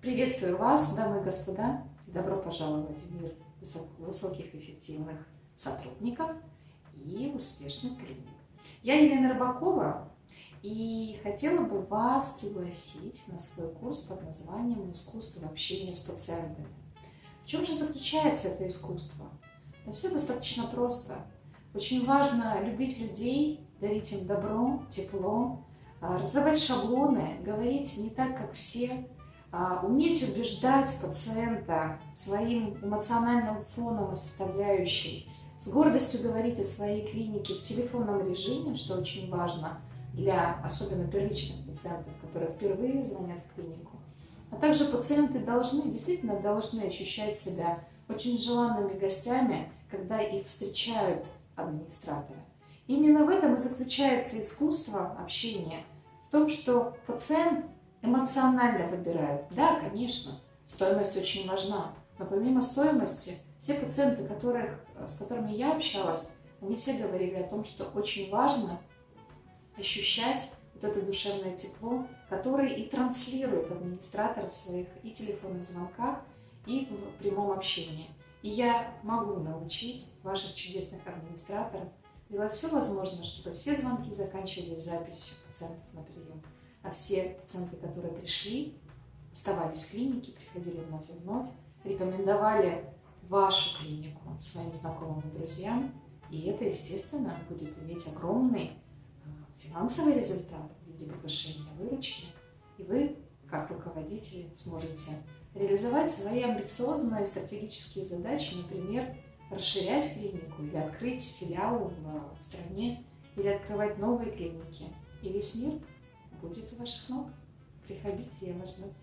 Приветствую вас, дамы и господа! Добро пожаловать в мир высоких эффективных сотрудников и успешных клиник. Я Елена Рыбакова и хотела бы вас пригласить на свой курс под названием «Искусство общения с пациентами». В чем же заключается это искусство? Да все достаточно просто. Очень важно любить людей, дарить им добро, тепло, а, разрывать шаблоны, говорить не так, как все, уметь убеждать пациента своим эмоциональным фоном и составляющей, с гордостью говорить о своей клинике в телефонном режиме, что очень важно для особенно первичных пациентов, которые впервые звонят в клинику. А также пациенты должны, действительно должны ощущать себя очень желанными гостями, когда их встречают администраторы. Именно в этом и заключается искусство общения, в том, что пациент эмоционально выбирает. Да, конечно, стоимость очень важна, но помимо стоимости, все пациенты, которых, с которыми я общалась, они все говорили о том, что очень важно ощущать вот это душевное тепло, которое и транслирует администратор в своих и телефонных звонках, и в прямом общении. И я могу научить ваших чудесных администраторов делать все возможное, чтобы все звонки заканчивались записью пациентов на прием, а все пациенты, которые пришли, оставались в клинике, приходили вновь и вновь, рекомендовали вашу клинику своим знакомым и друзьям, и это, естественно, будет иметь огромный а, финансовый результат в виде повышения выручки, и вы, как руководители, сможете реализовать свои амбициозные стратегические задачи, например, расширять клинику или открыть филиалы в стране, или открывать новые клиники. И весь мир ваших ног. Приходите, я вас жду.